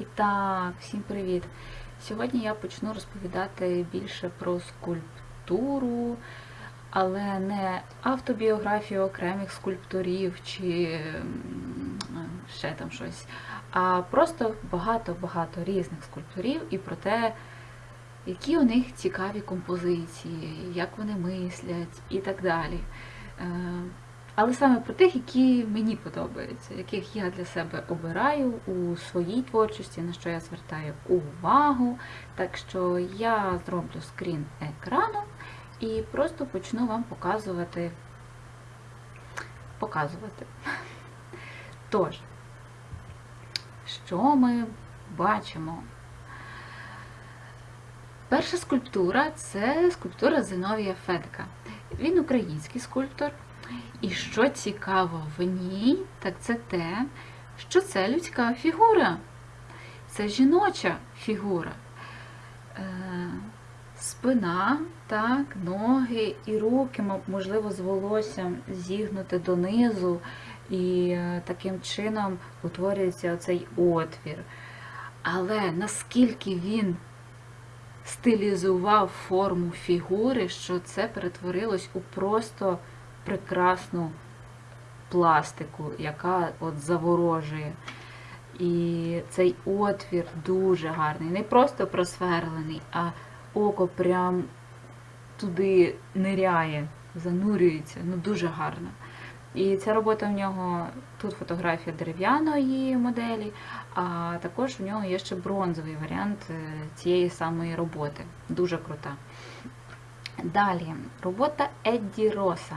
І так, всім привіт! Сьогодні я почну розповідати більше про скульптуру, але не автобіографію окремих скульпторів чи ще там щось, а просто багато-багато різних скульпторів і про те, які у них цікаві композиції, як вони мислять і так далі. Але саме про тих, які мені подобаються, яких я для себе обираю у своїй творчості, на що я звертаю увагу. Так що я зроблю скрін екрану і просто почну вам показувати. показувати. Тож, що ми бачимо? Перша скульптура це скульптура Зиновія Федка. Він український скульптор. І що цікаво в ній, так це те, що це людська фігура. Це жіноча фігура. Е, спина, так, ноги і руки, можливо, з волоссям зігнути донизу, і е, таким чином утворюється оцей отвір. Але наскільки він стилізував форму фігури, що це перетворилось у просто прекрасну пластику, яка от заворожує. І цей отвір дуже гарний. Не просто просверлений, а око прям туди ниряє, занурюється. Ну, дуже гарно. І ця робота в нього, тут фотографія дерев'яної моделі, а також в нього є ще бронзовий варіант е, цієї самої роботи. Дуже крута. Далі, робота Едді Роса.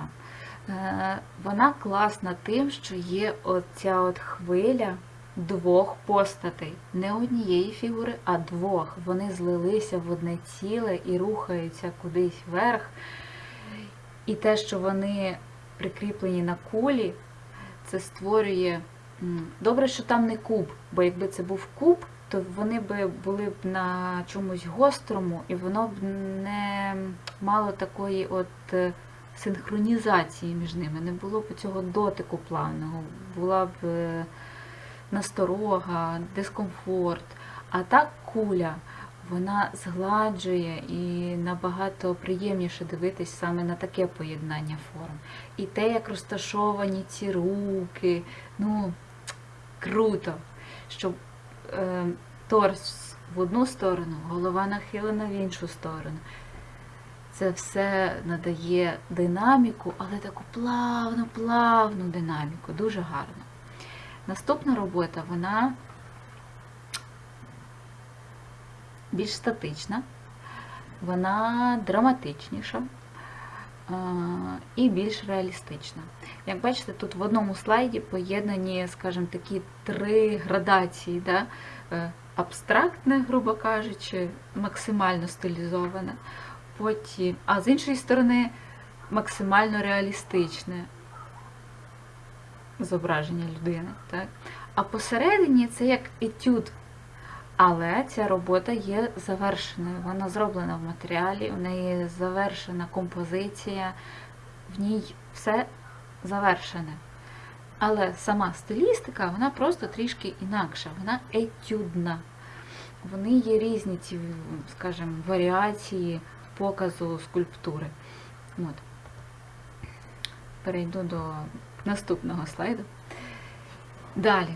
Е, вона класна тим, що є оця от хвиля двох постатей. Не однієї фігури, а двох. Вони злилися в одне ціле і рухаються кудись вверх. І те, що вони прикріплені на кулі, це створює. Добре, що там не куб, бо якби це був куб, то вони б були б на чомусь гострому, і воно б не мало такої от е, синхронізації між ними, не було б цього дотику плавного, була б е, насторога, дискомфорт. А так куля, вона згладжує і набагато приємніше дивитись саме на таке поєднання форм. І те, як розташовані ці руки, ну, круто, щоб е, торс в одну сторону, голова нахилена в іншу сторону. Це все надає динаміку, але таку плавну, плавну динаміку, дуже гарно. Наступна робота, вона більш статична, вона драматичніша і більш реалістична. Як бачите, тут в одному слайді поєднані, скажімо, такі три градації. Да? Е, абстрактне, грубо кажучи, максимально стилізоване потім, а з іншої сторони, максимально реалістичне зображення людини. Так? А посередині це як етюд. Але ця робота є завершеною. Вона зроблена в матеріалі, в неї завершена композиція, в ній все завершене. Але сама стилістика, вона просто трішки інакша, вона етюдна. Вони є різні ці, скажімо, варіації показу скульптури. От. Перейду до наступного слайду. Далі.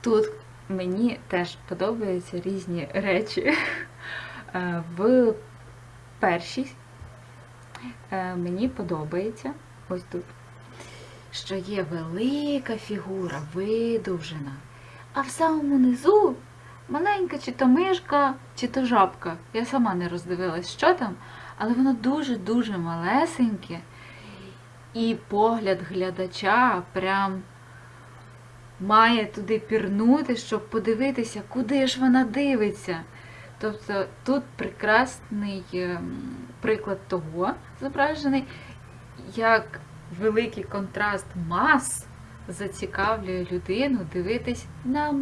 Тут мені теж подобаються різні речі. Е, в першій е, мені подобається ось тут, що є велика фігура, видовжена, а в самому низу маленька чи то мишка, чи то жабка. Я сама не роздивилась, що там, але воно дуже-дуже малесеньке. І погляд глядача прям має туди пірнути, щоб подивитися, куди ж вона дивиться. Тобто тут прекрасний ем, приклад того зображений, як великий контраст мас зацікавлює людину дивитись на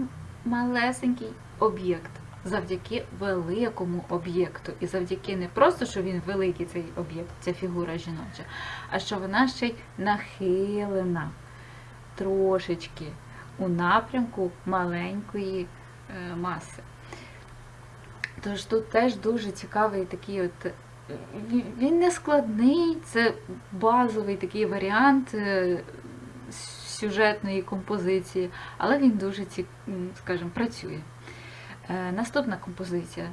малесенький об'єкт завдяки великому об'єкту. І завдяки не просто, що він великий, цей об'єкт, ця фігура жіноча, а що вона ще й нахилена трошечки у напрямку маленької е, маси. Тож тут теж дуже цікавий такий от. Він не складний, це базовий такий варіант е, сюжетної композиції, але він дуже, скажімо, працює. Е, Наступна композиція.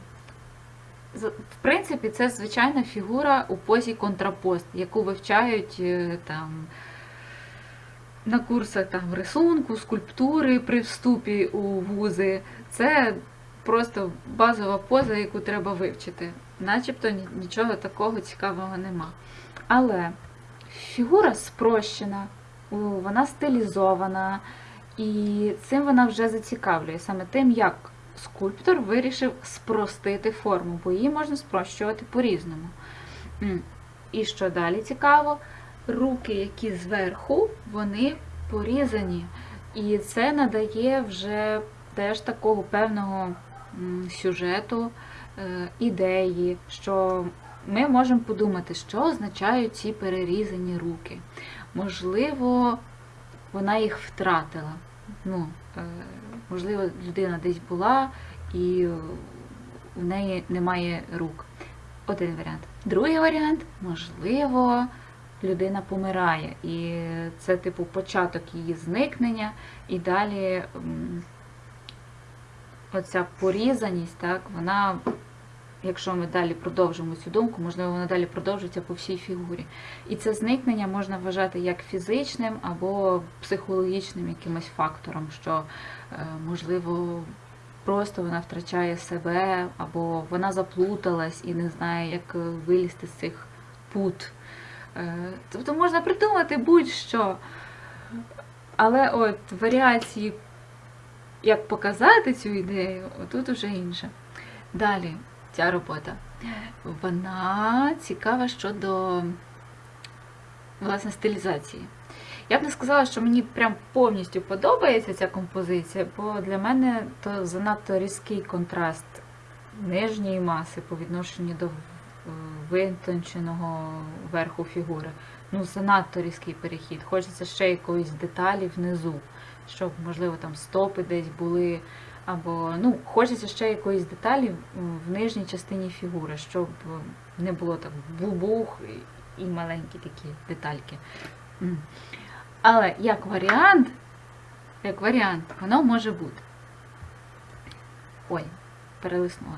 В принципі, це звичайна фігура у позі контрапост, яку вивчають е, там на курсах там рисунку, скульптури при вступі у вузи. Це просто базова поза, яку треба вивчити. Начебто нічого такого цікавого нема. Але фігура спрощена, вона стилізована, і цим вона вже зацікавлює саме тим, як скульптор вирішив спростити форму, бо її можна спрощувати по-різному. І що далі цікаво, руки, які зверху, вони порізані. І це надає вже теж такого певного сюжету, е, ідеї, що ми можемо подумати, що означають ці перерізані руки. Можливо, вона їх втратила. Ну, е, можливо, людина десь була і в неї немає рук. Один варіант. Другий варіант, можливо, людина помирає. І це, типу, початок її зникнення, і далі оця порізаність, так, вона, якщо ми далі продовжимо цю думку, можливо, вона далі продовжується по всій фігурі. І це зникнення можна вважати як фізичним або психологічним якимось фактором, що, можливо, просто вона втрачає себе, або вона заплуталась і не знає, як е, вилізти з цих пут. Е, Тобто можна придумати будь-що. Але от варіації, як показати цю ідею, тут уже інше. Далі, ця робота. Вона цікава щодо власне стилізації. Я б не сказала, що мені прям повністю подобається ця композиція, бо для мене то занадто різкий контраст нижньої маси по відношенню до е, витонченого верху фігури. Ну, занадто різкий перехід. Хочеться ще якоїсь деталі внизу, щоб, можливо, там стопи десь були, або ну, хочеться ще якоїсь деталі в нижній частині фігури, щоб не було так бубух і маленькі такі детальки. Але як варіант, як варіант, воно може бути. Ой, перелиснула.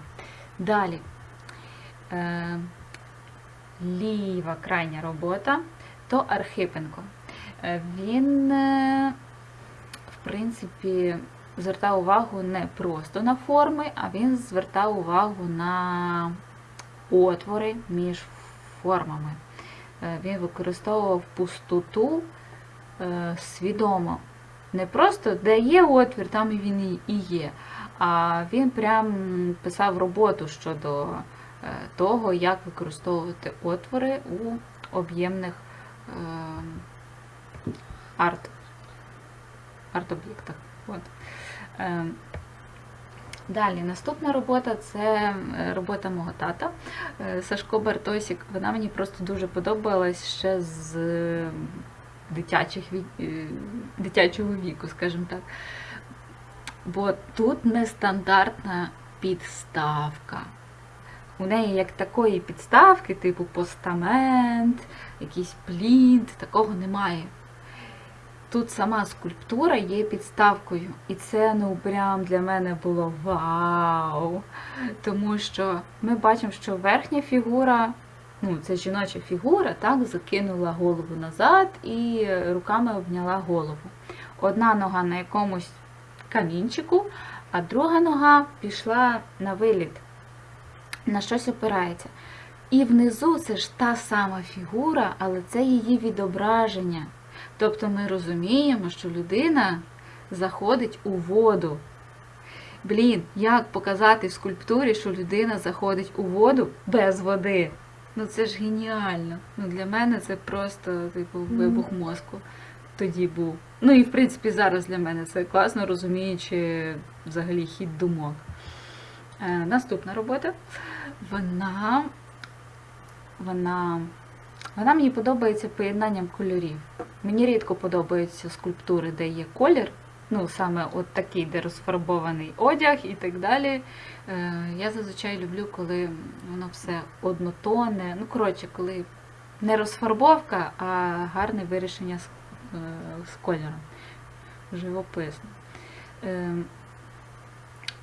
Далі. Е, ліва крайня робота то Архипенко. Е, Він, е, в принципі, звертав увагу не просто на форми, а він звертав увагу на отвори між формами. Е, Він використовував пустоту свідомо. Не просто де є отвір, там і він і- є. А він прям писав роботу щодо е, того, як використовувати отвори у об'ємних е, арт, арт-об'єктах. Е, Далі, наступна робота це е, робота мого тата е, Сашко Бартосік. Вона мені просто дуже подобалась ще з е, дитячих, е, дитячого віку, скажімо так. Бо тут нестандартна підставка. У неї як такої підставки, типу постамент, якийсь плінт, такого немає. Тут сама скульптура є підставкою. І це ну прям для мене було вау. Тому що ми бачимо, що верхня фігура, ну це жіноча фігура, так, закинула голову назад і руками обняла голову. Одна нога на якомусь камінчику, а друга нога пішла на виліт, на щось опирається. І внизу це ж та сама фігура, але це її відображення. Тобто ми розуміємо, що людина заходить у воду. Блін, як показати в скульптурі, що людина заходить у воду без води? Ну це ж геніально. Ну для мене це просто типу вибух мозку тоді був. Ну і в принципі зараз для мене це класно розуміючи взагалі хід думок. Е, наступна робота. Вона, вона, вона мені подобається поєднанням кольорів. Мені рідко подобаються скульптури, де є колір, ну, саме от такий, де розфарбований одяг і так далі. Е, Я зазвичай люблю, коли воно все однотонне. Ну, коротше, коли не розфарбовка, а гарне вирішення з, е, з кольором. Живописно. Е,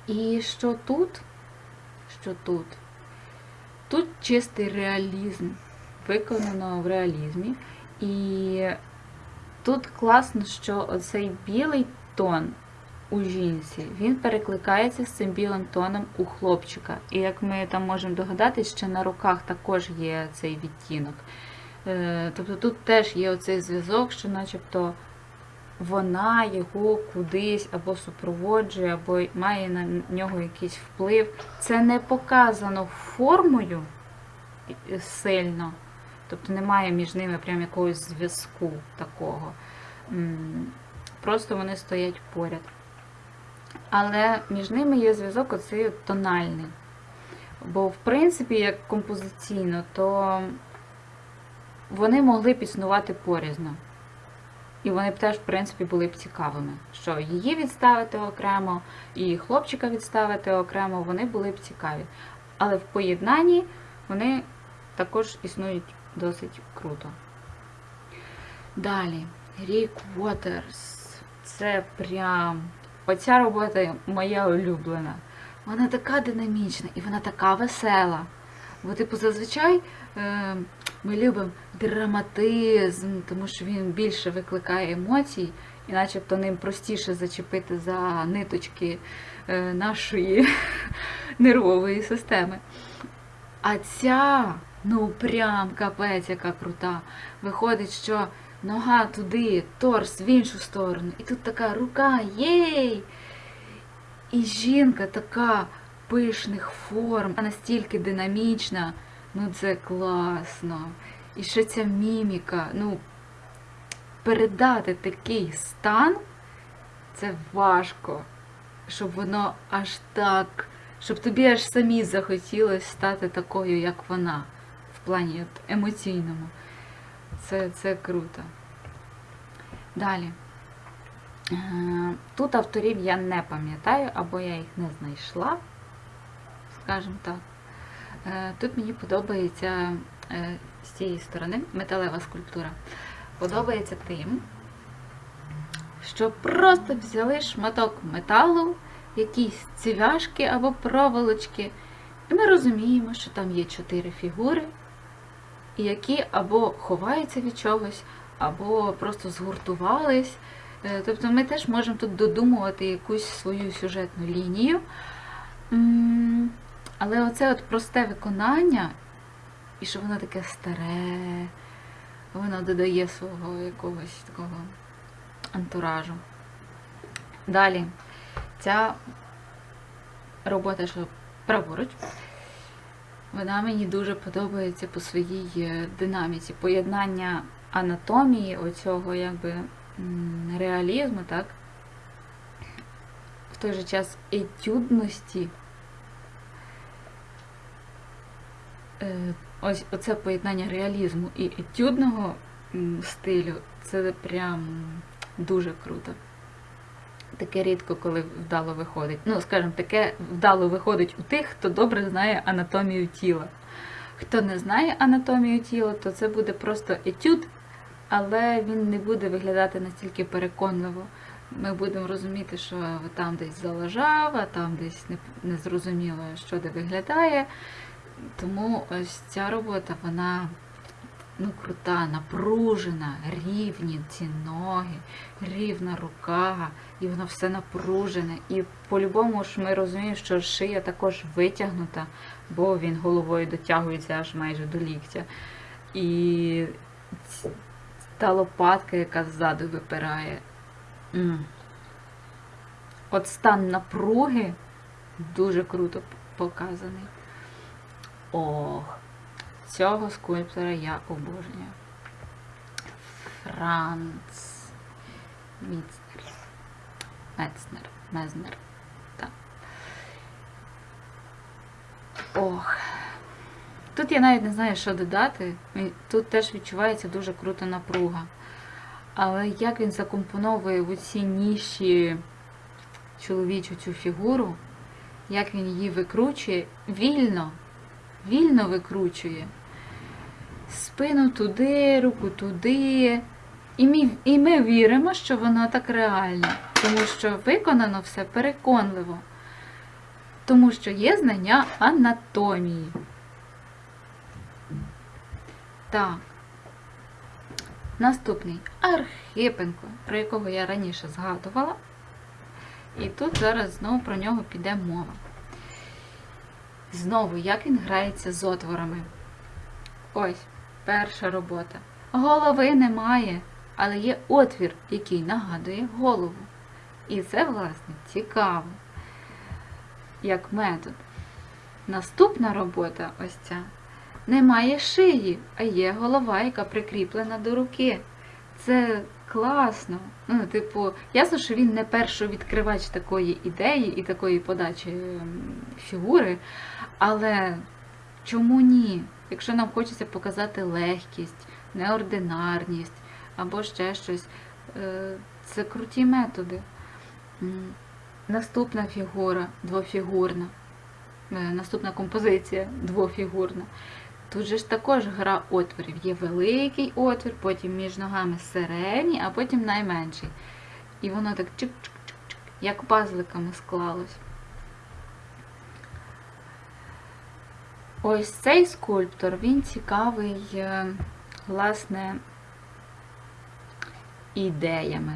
І що тут? Що тут? Тут чистий реалізм, виконано в реалізмі. І тут класно, що оцей білий тон у жінці, він перекликається з цим білим тоном у хлопчика. І як ми там можемо догадатись, ще на руках також є цей відтінок. Е, Тобто тут теж є оцей зв'язок, що начебто вона його кудись або супроводжує, або має на нього якийсь вплив. Це не показано формою сильно, тобто немає між ними прям якогось зв'язку такого. Просто вони стоять поряд. Але між ними є зв'язок оцей тональний. Бо, в принципі, як композиційно, то вони могли б існувати порізно. І вони б теж, в принципі, були б цікавими. Що її відставити окремо, і хлопчика відставити окремо, вони були б цікаві. Але в поєднанні вони також існують досить круто. Далі, Рік Уотерс. Це прям. Оця робота моя улюблена. Вона така динамічна і вона така весела. Бо, типу, зазвичай е, ми любимо драматизм, тому що він більше викликає емоцій, і начебто ним простіше зачепити за ниточки е, нашої нервової системи. А ця, ну прям капець, яка крута. Виходить, що нога туди, торс в іншу сторону. І тут така рука, єй! І жінка така пишних форм, настільки динамічна, ну це класно. І ще ця міміка, ну, передати такий стан, це важко, щоб воно аж так, щоб тобі аж самі захотілося стати такою, як вона, в плані емоційному. Це, це круто. Далі. Е, Тут авторів я не пам'ятаю, або я їх не знайшла, скажімо так. Е, Тут мені подобається е, з цієї сторони металева скульптура. Подобається тим, що просто взяли шматок металу, якісь цівяшки або проволочки, і ми розуміємо, що там є чотири фігури, які або ховаються від чогось, або просто згуртувались. Е, Тобто ми теж можемо тут додумувати якусь свою сюжетну лінію. Але оце от просте виконання, і що воно таке старе, воно додає свого якогось такого антуражу. Далі, ця робота, що праворуч, вона мені дуже подобається по своїй е, динаміці. Поєднання анатомії, оцього якби реалізму, так? В той же час етюдності. Е, Ось оце поєднання реалізму і етюдного стилю, це прям дуже круто. Таке рідко, коли вдало виходить. Ну, скажімо, таке вдало виходить у тих, хто добре знає анатомію тіла. Хто не знає анатомію тіла, то це буде просто етюд, але він не буде виглядати настільки переконливо. Ми будемо розуміти, що там десь залежав, а там десь не, не зрозуміло, що де виглядає. Тому ось ця робота, вона ну, крута, напружена, рівні ці ноги, рівна рука, і воно все напружене. І по-любому ж ми розуміємо, що шия також витягнута, бо він головою дотягується аж майже до ліктя. І та лопатка, яка ззаду випирає. От стан напруги дуже круто показаний. Ох, цього скульптора я обожнюю. Франц Міцнер. Мецнер. Мезнер. Так. Ох. Тут я навіть не знаю, що додати. Тут теж відчувається дуже крута напруга. Але як він закомпоновує в оці ніші чоловічу цю фігуру, як він її викручує, вільно, вільно викручує. Спину туди, руку туди. І ми, і ми віримо, що воно так реально, тому що виконано все переконливо, тому що є знання анатомії. Так. Наступний Архипенко, про якого я раніше згадувала. І тут зараз знову про нього піде мова. Знову, як він грається з отворами. Ось, перша робота. Голови немає, але є отвір, який нагадує голову. І це, власне, цікаво, як метод. Наступна робота ось ця. Немає шиї, а є голова, яка прикріплена до руки. Це класно. Ну, типу, ясно, що він не першовідкривач такої ідеї і такої подачі ем, фігури, але чому ні? Якщо нам хочеться показати легкість, неординарність або ще щось, е, це круті методи. Наступна фігура двофігурна. Е, Наступна композиція двофігурна. Тут же ж також гра отворів. Є великий отвір, потім між ногами середній, а потім найменший. І воно так чик-чик-чик-чик, як пазликами склалось. Ось цей скульптор, він цікавий, е, власне, ідеями.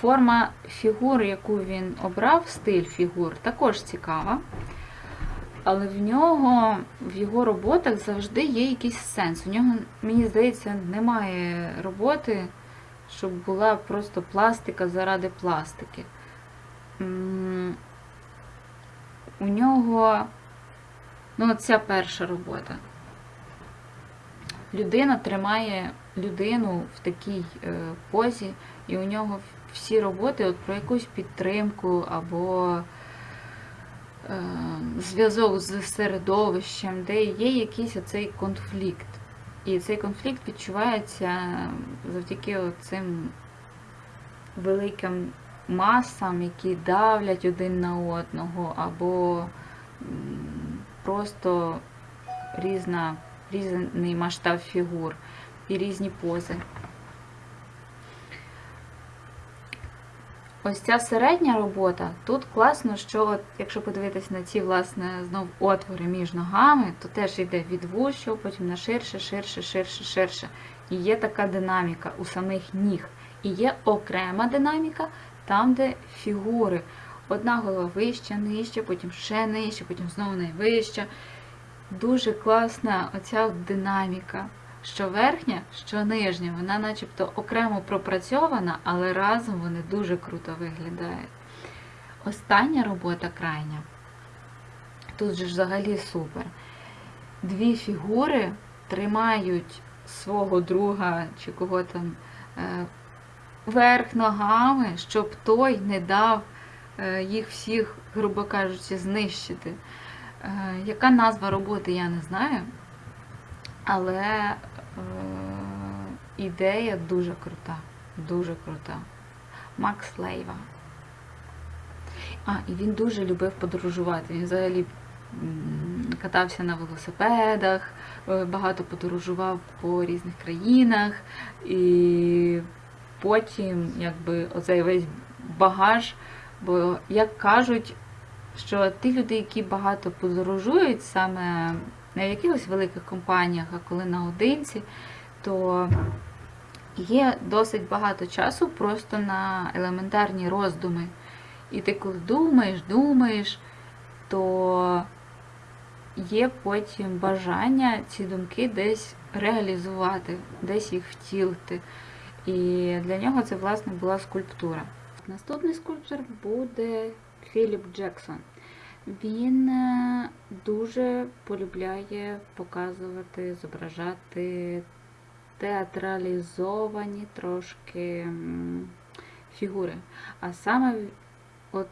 Форма фігур, яку він обрав, стиль фігур, також цікава. Але в нього, в його роботах завжди є якийсь сенс. У нього, мені здається, немає роботи, щоб була просто пластика заради пластики. У нього, ну, ця перша робота. Людина тримає людину в такій е, позі, і у нього всі роботи от про якусь підтримку або е, зв'язок з середовищем, де є якийсь оцей конфлікт. І цей конфлікт відчувається завдяки цим великим масам, які давлять один на одного, або просто різна, різний масштаб фігур і різні пози. Ось ця середня робота, тут класно, що от, якщо подивитись на ці, власне, знов отвори між ногами, то теж йде від вущого, потім на ширше, ширше, ширше, ширше. І є така динаміка у самих ніг. І є окрема динаміка там, де фігури. Одна голова вища, нижча, потім ще нижче, потім знову найвища. Дуже класна оця динаміка. Що верхня, що нижня, вона начебто окремо пропрацьована, але разом вони дуже круто виглядають. Остання робота крайня. Тут же взагалі супер. Дві фігури тримають свого друга чи кого там е, верх ногами, щоб той не дав е, їх всіх, грубо кажучи, знищити. Е, Яка назва роботи, я не знаю. Але е, ідея дуже крута. Дуже крута. Макс Лейва. А, і він дуже любив подорожувати. Він взагалі катався на велосипедах, е, багато подорожував по різних країнах. І потім, якби, оцей весь багаж, бо як кажуть, що ті люди, які багато подорожують, саме не в якихось великих компаніях, а коли наодинці, то є досить багато часу просто на елементарні роздуми. І ти коли думаєш, думаєш, то є потім бажання ці думки десь реалізувати, десь їх втілити. І для нього це, власне, була скульптура. Наступний скульптор буде Філіп Джексон. Він е, дуже полюбляє показувати, зображати театралізовані трошки фігури. А саме от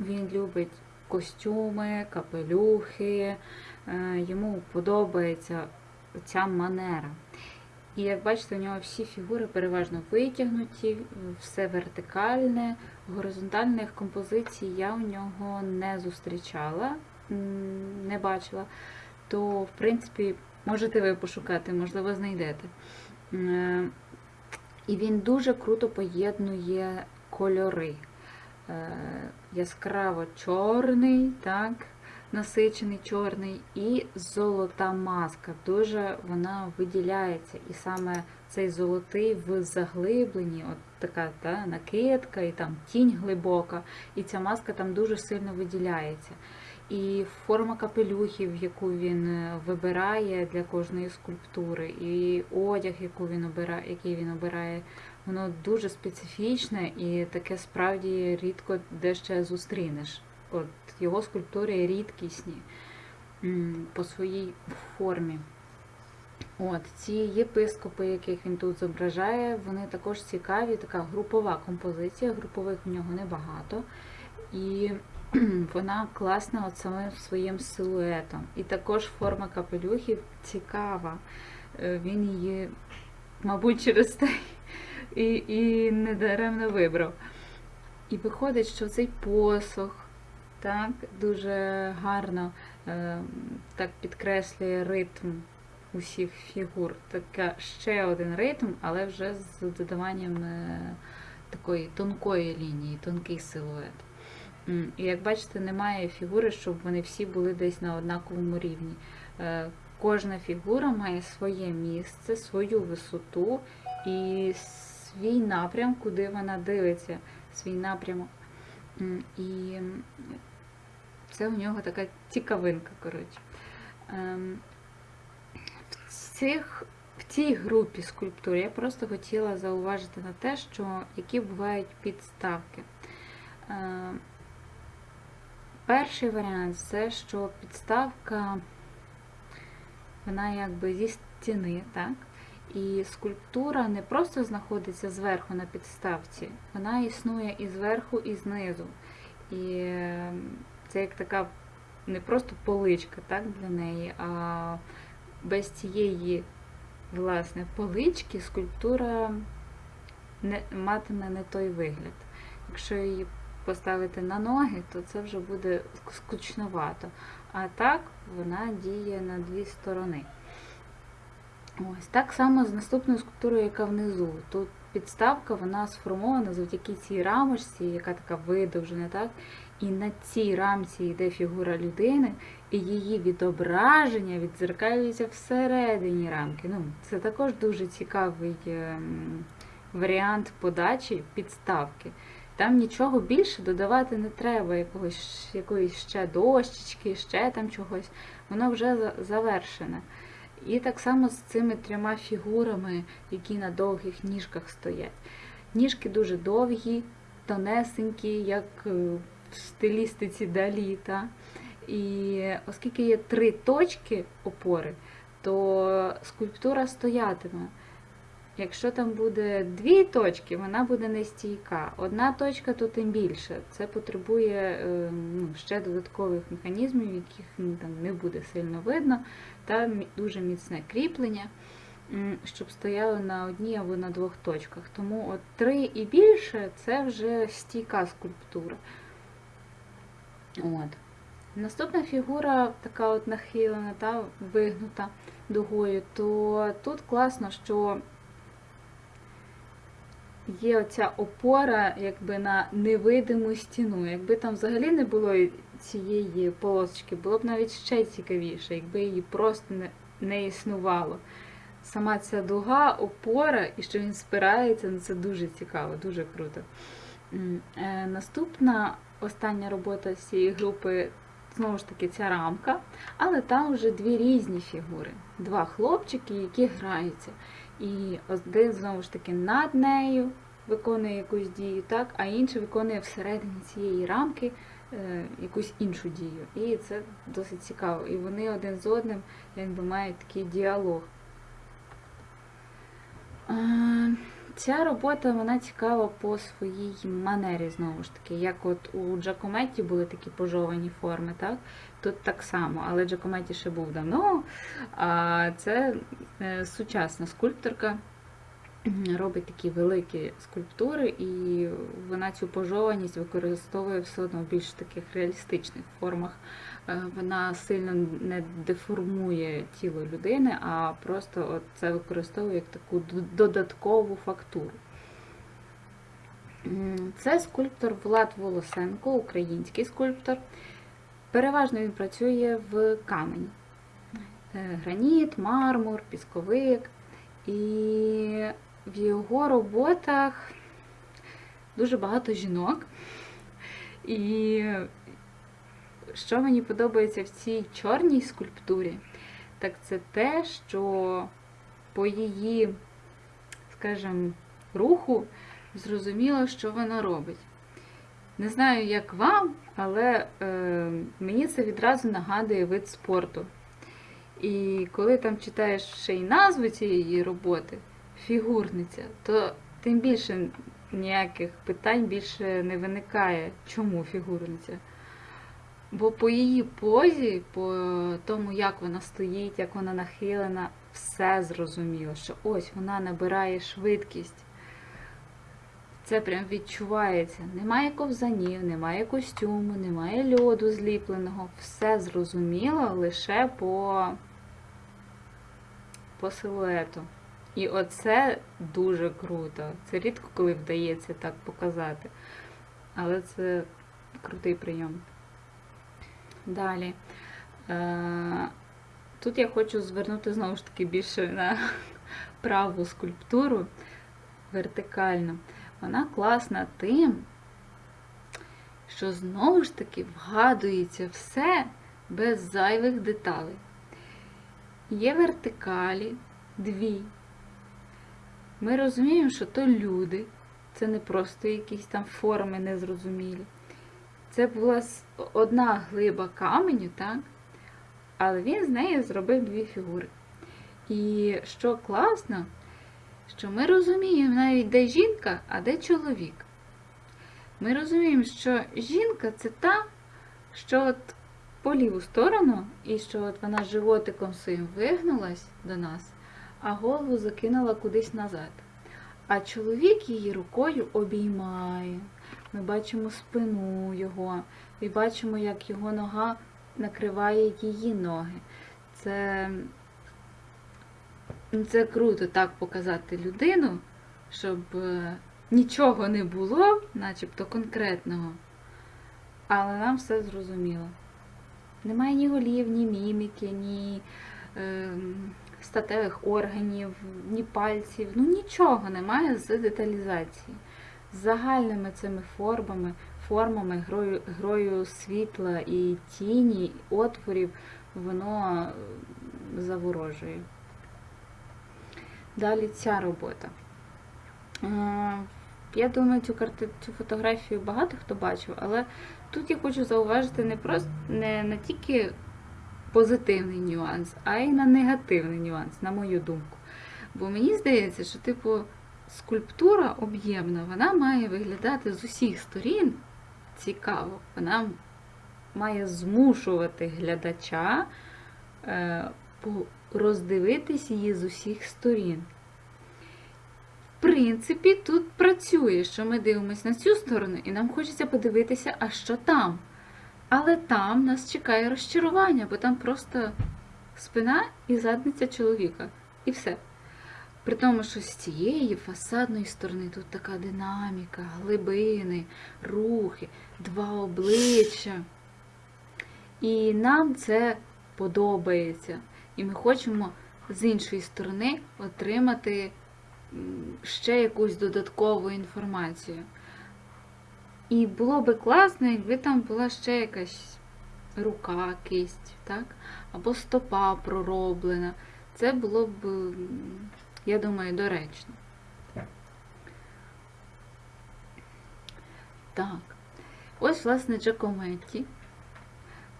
він любить костюми, капелюхи, е, йому подобається ця манера. І як бачите, у нього всі фігури переважно витягнуті, все вертикальне, горизонтальних композицій я у нього не зустрічала, не бачила. То, в принципі, можете ви пошукати, можливо, знайдете. Е, І він дуже круто поєднує кольори. Е, Яскраво чорний, так, насичений чорний, і золота маска. Дуже вона виділяється. І саме цей золотий в заглибленні, от така та, накидка, і там тінь глибока, і ця маска там дуже сильно виділяється. І форма капелюхів, яку він е, вибирає для кожної скульптури, і одяг, яку він обирає, який він обирає, воно дуже специфічне і таке справді рідко де ще зустрінеш. От його скульптури рідкісні по своїй формі. От, ці єпископи, яких він тут зображає, вони також цікаві, така групова композиція, групових в нього небагато. І вона класна от самим своїм силуетом. І також форма капелюхів цікава. Е, Він її, мабуть, через те і, і недаремно вибрав. І виходить, що цей посох так, дуже гарно е, так підкреслює ритм усіх фігур. Така ще один ритм, але вже з додаванням е, такої тонкої лінії, тонкий силует. І як бачите, немає фігури, щоб вони всі були десь на однаковому рівні. Е, Кожна фігура має своє місце, свою висоту і свій напрям, куди вона дивиться, свій напрямок. І це у нього така цікавинка, коротше. Ем, В, цих, в цій групі скульптур я просто хотіла зауважити на те, що які бувають підставки. Ем, Перший варіант це, що підставка, вона якби зі стіни, так? І скульптура не просто знаходиться зверху на підставці, вона існує і зверху, і знизу. І е, це як така не просто поличка так, для неї, а без цієї власне, полички скульптура не, матиме не той вигляд. Якщо її поставити на ноги, то це вже буде скучновато. А так вона діє на дві сторони. Ось так само з наступною скульптурою, яка внизу. Тут підставка вона сформована завдяки цій рамочці, яка така видовжена, так? І на цій рамці йде фігура людини, і її відображення відзеркалюється всередині рамки. Ну, Це також дуже цікавий ем, варіант подачі підставки. Там нічого більше додавати не треба, якогось, якоїсь ще дощечки, ще там чогось. Воно вже завершене. І так само з цими трьома фігурами, які на довгих ніжках стоять. Ніжки дуже довгі, тонесенькі, як в стилістиці Далі. Та? І оскільки є три точки опори, то скульптура стоятиме. Якщо там буде дві точки, вона буде нестійка. Одна точка, то тим більше. Це потребує ну, ще додаткових механізмів, яких ну, там не буде сильно видно, та дуже міцне кріплення, щоб стояло на одній або на двох точках. Тому от три і більше це вже стійка скульптура. От. Наступна фігура, така от нахилена, та, вигнута дугою, то тут класно, що є оця опора якби на невидиму стіну. Якби там взагалі не було цієї полосочки, було б навіть ще цікавіше, якби її просто не, не існувало. Сама ця дуга, опора, і що він спирається, ну це дуже цікаво, дуже круто. Е, наступна остання робота з цієї групи, знову ж таки, ця рамка, але там вже дві різні фігури. Два хлопчики, які граються. І один, знову ж таки, над нею виконує якусь дію, так, а інший виконує всередині цієї рамки е, якусь іншу дію. І це досить цікаво. І вони один з одним якби мають такий діалог. Е, Ця робота вона цікава по своїй манері, знову ж таки. Як от у Джакометті були такі пожовані форми, так? Тут так само, але Джакометті ще був давно. А це е, сучасна скульпторка. Робить такі великі скульптури, і вона цю пожованість використовує все одно в більш таких реалістичних формах. Е, Вона сильно не деформує тіло людини, а просто от це використовує як таку додаткову фактуру. Це скульптор Влад Волосенко, український скульптор. Переважно він працює в камені. Е, Граніт, мармур, пісковик. І в його роботах дуже багато жінок. І що мені подобається в цій чорній скульптурі, так це те, що по її, скажімо, руху зрозуміло, що вона робить. Не знаю, як вам, але е, мені це відразу нагадує вид спорту. І коли там читаєш ще й назву цієї роботи, фігурниця, то тим більше ніяких питань більше не виникає, чому фігурниця. Бо по її позі, по тому, як вона стоїть, як вона нахилена, все зрозуміло, що ось вона набирає швидкість. Це прям відчувається. Немає ковзанів, немає костюму, немає льоду зліпленого. Все зрозуміло лише по, по силуету. І оце дуже круто. Це рідко коли вдається так показати. Але це крутий прийом. Далі. Е, Тут я хочу звернути знову ж таки більше на праву скульптуру вертикально. Вона класна тим, що знову ж таки вгадується все без зайвих деталей. Є вертикалі дві. Ми розуміємо, що то люди, це не просто якісь там форми незрозумілі. Це була одна глиба каменю, так? Але він з неї зробив дві фігури. І що класно, що ми розуміємо навіть, де жінка, а де чоловік. Ми розуміємо, що жінка це та, що от по ліву сторону, і що от вона животиком своїм вигнулась до нас, а голову закинула кудись назад. А чоловік її рукою обіймає. Ми бачимо спину його, і бачимо, як його нога накриває її ноги. Це, ну, це круто так показати людину, щоб е, нічого не було, начебто конкретного, але нам все зрозуміло. Немає ні голів, ні міміки, ні е, статевих органів, ні пальців, ну нічого немає з деталізації. Загальними цими формами, формами, грою, грою світла і тіні, отворів, воно заворожує. Далі ця робота. Е, Я думаю, цю карти, цю фотографію багато хто бачив, але тут я хочу зауважити не просто не, не тільки позитивний нюанс, а й на негативний нюанс, на мою думку. Бо мені здається, що, типу, скульптура об'ємна, вона має виглядати з усіх сторін цікаво. Вона має змушувати глядача е, роздивитись її з усіх сторін. В принципі, тут працює, що ми дивимося на цю сторону, і нам хочеться подивитися, а що там. Але там нас чекає розчарування, бо там просто спина і задниця чоловіка. І все. При тому, що з цієї фасадної сторони тут така динаміка, глибини, рухи, два обличчя. І нам це подобається. І ми хочемо з іншої сторони отримати ще якусь додаткову інформацію. І було би класно, якби там була ще якась рука, кисть, так? або стопа пророблена. Це було б, я думаю, доречно. Так. Ось, власне, Джакометті.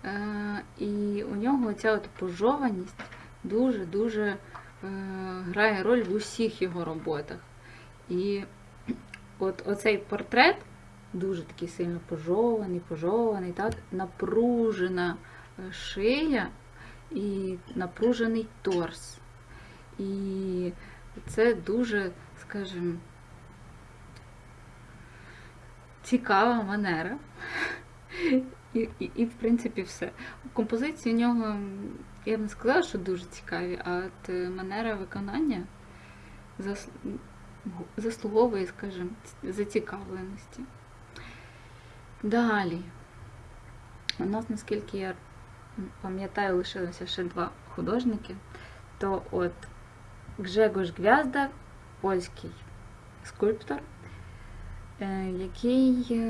Е, і у нього ця от пожованість дуже-дуже е, грає роль в усіх його роботах. І от оцей портрет дуже такий сильно пожований, пожований, так, напружена е, шия і напружений торс. І це дуже, скажімо, цікава манера. І, і, і, в принципі, все. Композиції у нього, я б не сказала, що дуже цікаві, а от е, манера виконання заслуговує, скажімо, зацікавленості. Далі. У нас, наскільки я пам'ятаю, лишилося ще два художники. То от Гжегош Гвязда, польський скульптор, який,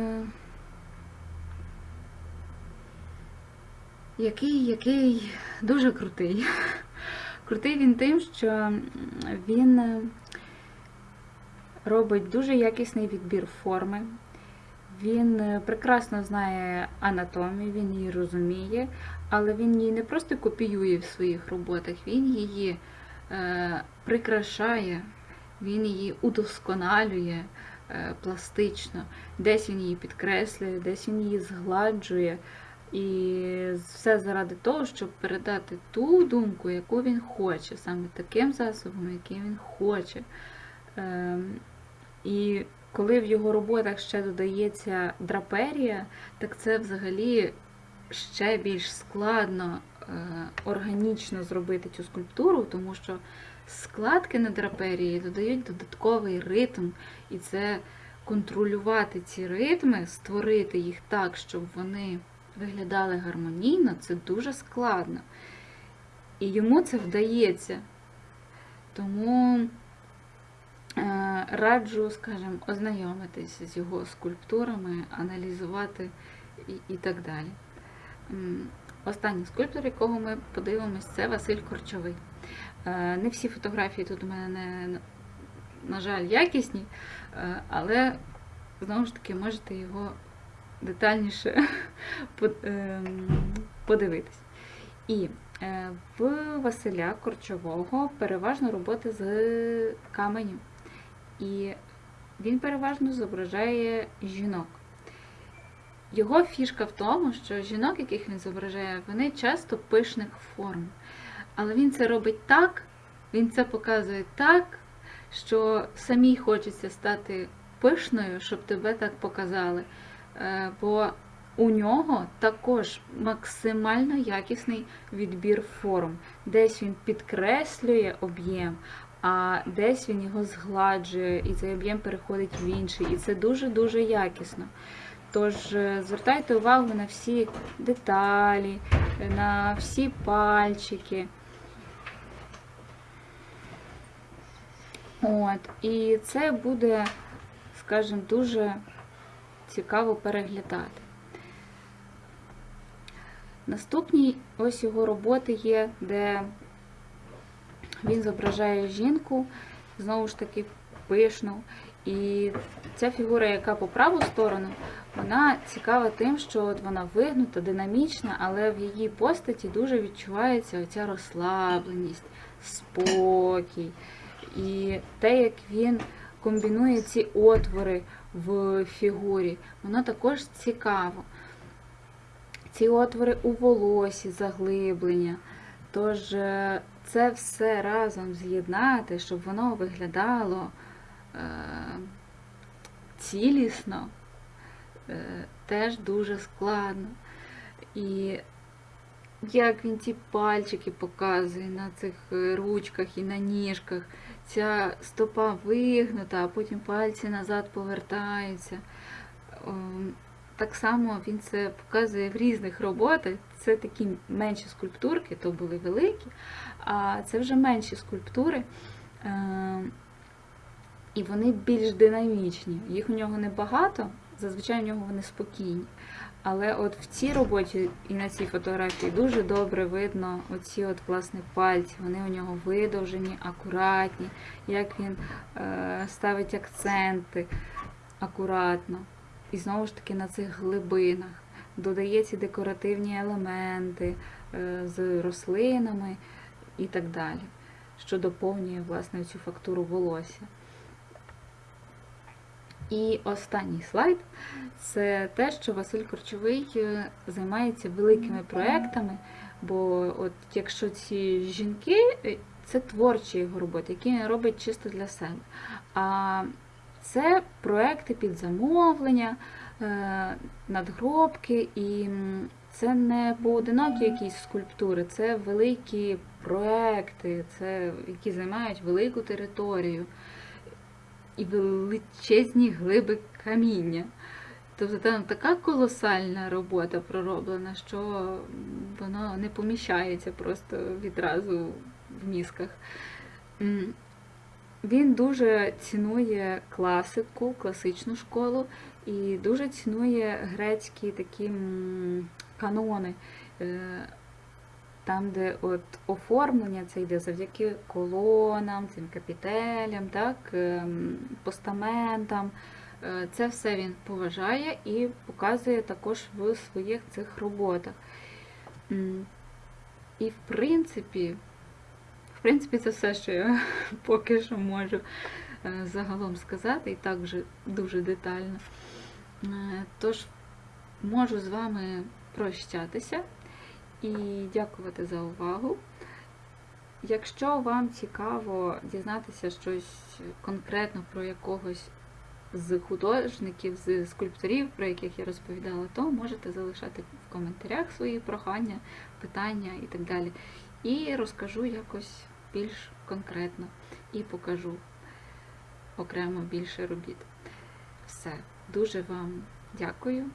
який, який дуже крутий. Крутий він тим, що він робить дуже якісний відбір форми. Він прекрасно знає анатомію, він її розуміє, але він її не просто копіює в своїх роботах, він її прикрашає, він її удосконалює е, пластично, десь він її підкреслює, десь він її згладжує. І все заради того, щоб передати ту думку, яку він хоче, саме таким засобом, яким він хоче. Ем, І коли в його роботах ще додається драперія, так це взагалі ще більш складно е, органічно зробити цю скульптуру, тому що складки на драперії додають додатковий ритм, і це контролювати ці ритми, створити їх так, щоб вони виглядали гармонійно, це дуже складно. І йому це вдається. Тому е, раджу, скажімо, ознайомитися з його скульптурами, аналізувати і, і так далі. Останній скульптор, якого ми подивимось, це Василь Корчовий. Е, Не всі фотографії тут у мене, не, на жаль, якісні, е, але знову ж таки можете його детальніше ем, подивитись. І е, в Василя Корчового переважно роботи з каменю. І він переважно зображає жінок. Його фішка в тому, що жінок, яких він зображає, вони часто пишних форм. Але він це робить так, він це показує так, що самій хочеться стати пишною, щоб тебе так показали. Е, Бо у нього також максимально якісний відбір форм. Десь він підкреслює об'єм, а десь він його згладжує, і цей об'єм переходить в інший. І це дуже-дуже якісно. Тож е, звертайте увагу на всі деталі, на всі пальчики. От, і це буде, скажімо, дуже цікаво переглядати. Наступні ось його роботи є, де він зображає жінку, знову ж таки, пишну. І ця фігура, яка по праву сторону, вона цікава тим, що от вона вигнута, динамічна, але в її постаті дуже відчувається оця розслабленість, спокій. І те, як він комбінує ці отвори в фігурі, воно також цікаво. Ці отвори у волосі, заглиблення. Тож е, це все разом з'єднати, щоб воно виглядало е, цілісно, теж дуже складно. І як він ті пальчики показує на цих е, ручках і на ніжках, ця стопа вигнута, а потім пальці назад повертаються. Ем, Так само він це показує в різних роботах. Це такі менші скульптурки, то були великі, а це вже менші скульптури. Ем, І вони більш динамічні. Їх у нього небагато, зазвичай у нього вони спокійні. Але от в цій роботі і на цій фотографії дуже добре видно оці от власне пальці. Вони у нього видовжені, акуратні, як він е, ставить акценти акуратно. І знову ж таки на цих глибинах додає ці декоративні елементи е, з рослинами і так далі, що доповнює власне цю фактуру волосся. І останній слайд це те, що Василь Корчовий е, займається великими проектами. Бо от якщо ці жінки, е, це творчі його роботи, які він робить чисто для себе. А це проекти під замовлення, е, надгробки, і це не поодинокі якісь скульптури, це великі проекти, це, які займають велику територію і величезні глиби каміння. Тобто там така колосальна робота пророблена, що воно не поміщається просто відразу в мізках. Він дуже цінує класику, класичну школу і дуже цінує грецькі такі канони. Там, де от оформлення це йде завдяки колонам, цим капітелям, так, ем, постаментам. Е, Це все він поважає і показує також в своїх цих роботах. І в принципі, в принципі, це все, що я поки що можу е, загалом сказати, і так вже дуже детально. Е, Тож можу з вами прощатися і дякувати за увагу. Якщо вам цікаво дізнатися щось конкретно про якогось з художників, з скульпторів, про яких я розповідала, то можете залишати в коментарях свої прохання, питання і так далі. І розкажу якось більш конкретно і покажу окремо більше робіт. Все, дуже вам дякую.